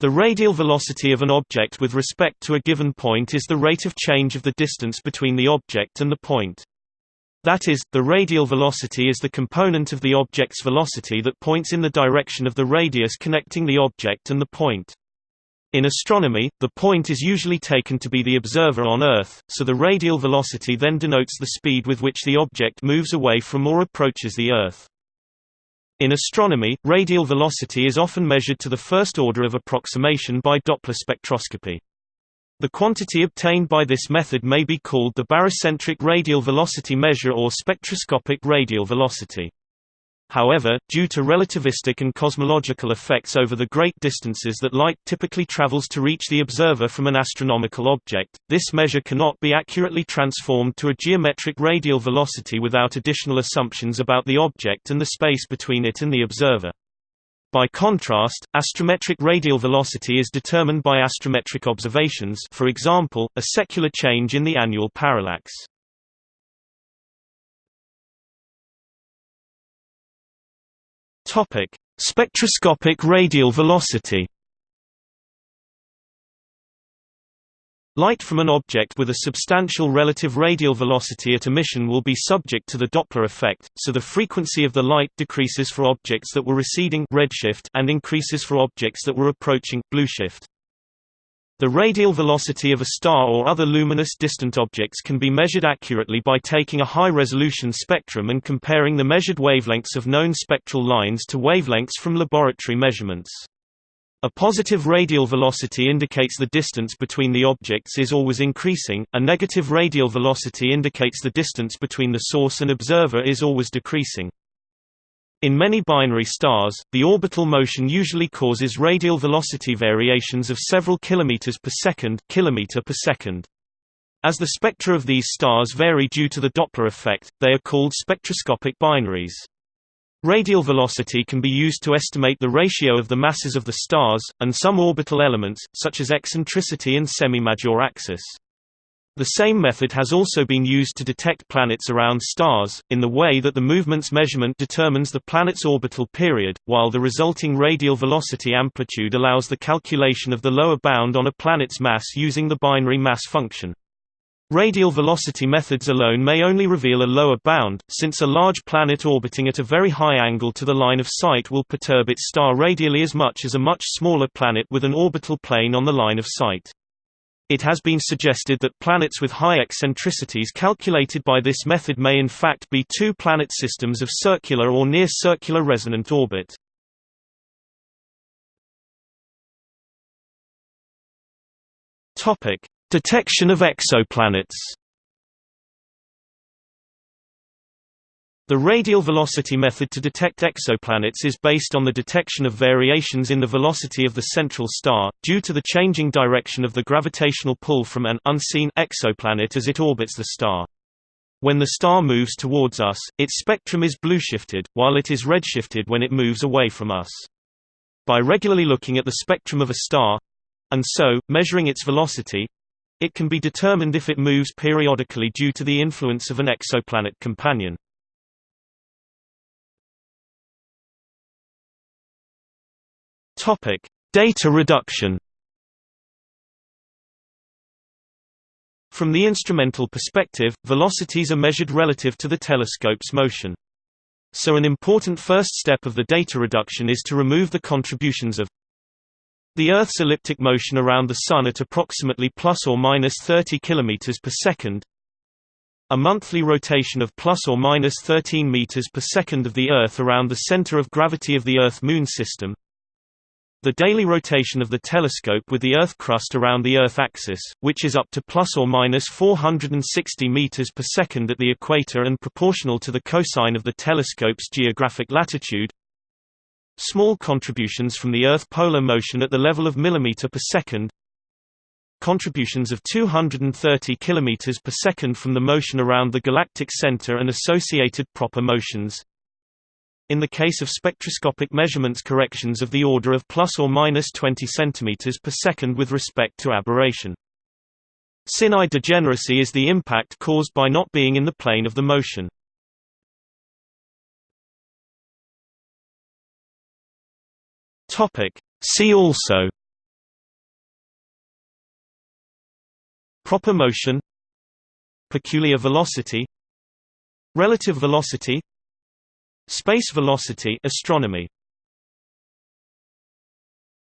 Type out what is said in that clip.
The radial velocity of an object with respect to a given point is the rate of change of the distance between the object and the point. That is, the radial velocity is the component of the object's velocity that points in the direction of the radius connecting the object and the point. In astronomy, the point is usually taken to be the observer on Earth, so the radial velocity then denotes the speed with which the object moves away from or approaches the Earth. In astronomy, radial velocity is often measured to the first order of approximation by Doppler spectroscopy. The quantity obtained by this method may be called the barycentric radial velocity measure or spectroscopic radial velocity. However, due to relativistic and cosmological effects over the great distances that light typically travels to reach the observer from an astronomical object, this measure cannot be accurately transformed to a geometric radial velocity without additional assumptions about the object and the space between it and the observer. By contrast, astrometric radial velocity is determined by astrometric observations for example, a secular change in the annual parallax. Topic: Spectroscopic radial velocity. Light from an object with a substantial relative radial velocity at emission will be subject to the Doppler effect, so the frequency of the light decreases for objects that were receding redshift and increases for objects that were approaching blueshift. The radial velocity of a star or other luminous distant objects can be measured accurately by taking a high-resolution spectrum and comparing the measured wavelengths of known spectral lines to wavelengths from laboratory measurements. A positive radial velocity indicates the distance between the objects is always increasing, a negative radial velocity indicates the distance between the source and observer is always decreasing. In many binary stars, the orbital motion usually causes radial velocity variations of several kilometers per second, kilometer per second. As the spectra of these stars vary due to the Doppler effect, they are called spectroscopic binaries. Radial velocity can be used to estimate the ratio of the masses of the stars, and some orbital elements, such as eccentricity and semi-major axis. The same method has also been used to detect planets around stars, in the way that the movement's measurement determines the planet's orbital period, while the resulting radial velocity amplitude allows the calculation of the lower bound on a planet's mass using the binary mass function. Radial velocity methods alone may only reveal a lower bound, since a large planet orbiting at a very high angle to the line of sight will perturb its star radially as much as a much smaller planet with an orbital plane on the line of sight. It has been suggested that planets with high eccentricities calculated by this method may in fact be two planet systems of circular or near-circular resonant orbit. Detection of exoplanets The radial velocity method to detect exoplanets is based on the detection of variations in the velocity of the central star, due to the changing direction of the gravitational pull from an unseen exoplanet as it orbits the star. When the star moves towards us, its spectrum is blueshifted, while it is redshifted when it moves away from us. By regularly looking at the spectrum of a star—and so, measuring its velocity—it can be determined if it moves periodically due to the influence of an exoplanet companion. Topic: Data reduction. From the instrumental perspective, velocities are measured relative to the telescope's motion. So an important first step of the data reduction is to remove the contributions of the Earth's elliptic motion around the Sun at approximately plus or minus 30 km per second, a monthly rotation of plus or minus 13 meters per second of the Earth around the center of gravity of the Earth-Moon system, the daily rotation of the telescope with the Earth crust around the Earth axis, which is up to plus or minus 460 meters per second at the equator and proportional to the cosine of the telescope's geographic latitude. Small contributions from the Earth polar motion at the level of millimeter per second. Contributions of 230 kilometers per second from the motion around the galactic center and associated proper motions. In the case of spectroscopic measurements corrections of the order of plus or minus 20 cm per second with respect to aberration. Sin i degeneracy is the impact caused by not being in the plane of the motion. See also Proper motion Peculiar velocity Relative velocity Space velocity astronomy